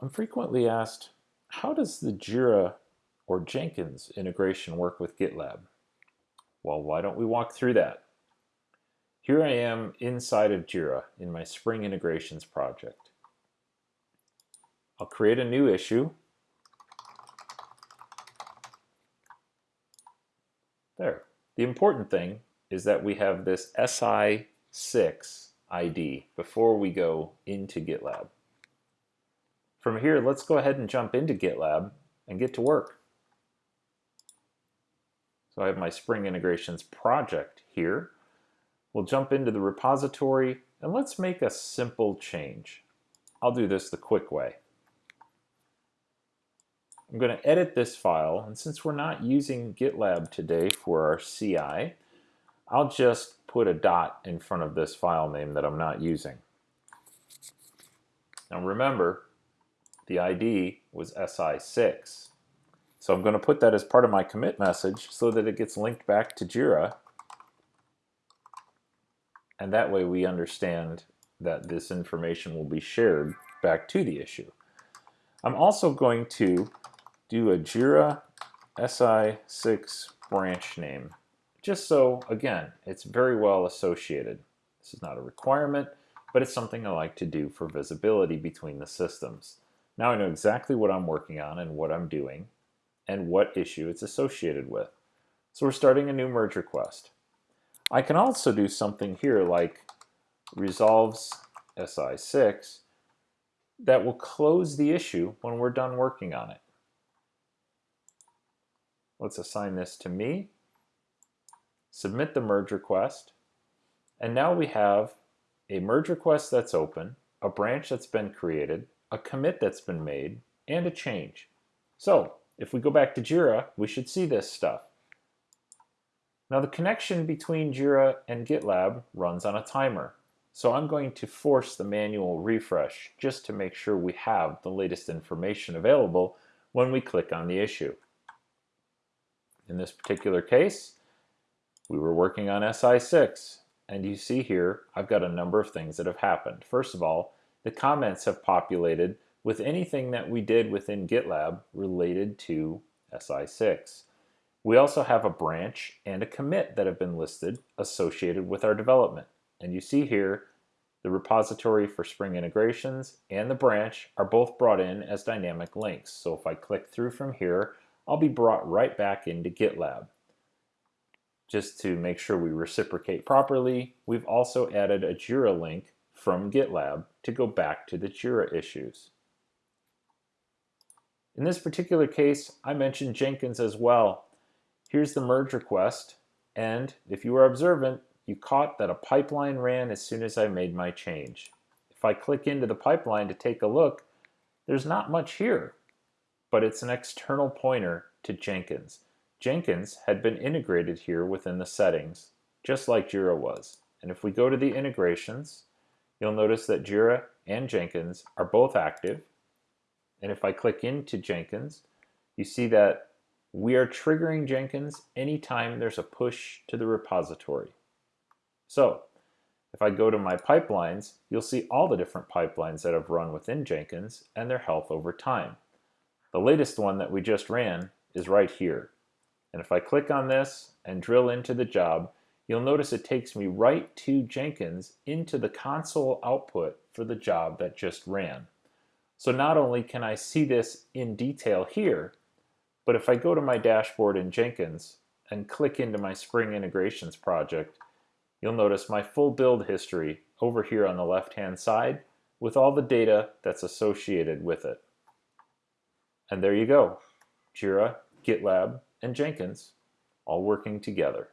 I'm frequently asked, how does the Jira or Jenkins integration work with GitLab? Well, why don't we walk through that? Here I am inside of Jira in my Spring Integrations project. I'll create a new issue. There. The important thing is that we have this SI6 ID before we go into GitLab. From here, let's go ahead and jump into GitLab and get to work. So I have my Spring Integrations project here. We'll jump into the repository and let's make a simple change. I'll do this the quick way. I'm going to edit this file, and since we're not using GitLab today for our CI, I'll just put a dot in front of this file name that I'm not using. Now remember, the ID was SI6. So I'm going to put that as part of my commit message so that it gets linked back to Jira. And that way we understand that this information will be shared back to the issue. I'm also going to do a Jira SI6 branch name, just so, again, it's very well associated. This is not a requirement, but it's something I like to do for visibility between the systems. Now I know exactly what I'm working on and what I'm doing and what issue it's associated with. So we're starting a new merge request. I can also do something here like resolves SI6 that will close the issue when we're done working on it. Let's assign this to me, submit the merge request, and now we have a merge request that's open, a branch that's been created, a commit that's been made, and a change. So if we go back to Jira, we should see this stuff. Now the connection between Jira and GitLab runs on a timer. So I'm going to force the manual refresh just to make sure we have the latest information available when we click on the issue. In this particular case, we were working on SI6, and you see here I've got a number of things that have happened. First of all, the comments have populated with anything that we did within GitLab related to SI6. We also have a branch and a commit that have been listed associated with our development. And you see here the repository for Spring integrations and the branch are both brought in as dynamic links. So if I click through from here, I'll be brought right back into GitLab. Just to make sure we reciprocate properly, we've also added a Jira link from GitLab to go back to the Jira issues. In this particular case, I mentioned Jenkins as well. Here's the merge request, and if you were observant, you caught that a pipeline ran as soon as I made my change. If I click into the pipeline to take a look, there's not much here but it's an external pointer to Jenkins. Jenkins had been integrated here within the settings, just like Jira was. And if we go to the integrations, you'll notice that Jira and Jenkins are both active. And if I click into Jenkins, you see that we are triggering Jenkins anytime there's a push to the repository. So if I go to my pipelines, you'll see all the different pipelines that have run within Jenkins and their health over time. The latest one that we just ran is right here. And if I click on this and drill into the job, you'll notice it takes me right to Jenkins into the console output for the job that just ran. So not only can I see this in detail here, but if I go to my dashboard in Jenkins and click into my Spring Integrations project, you'll notice my full build history over here on the left-hand side with all the data that's associated with it. And there you go, Jira, GitLab, and Jenkins all working together.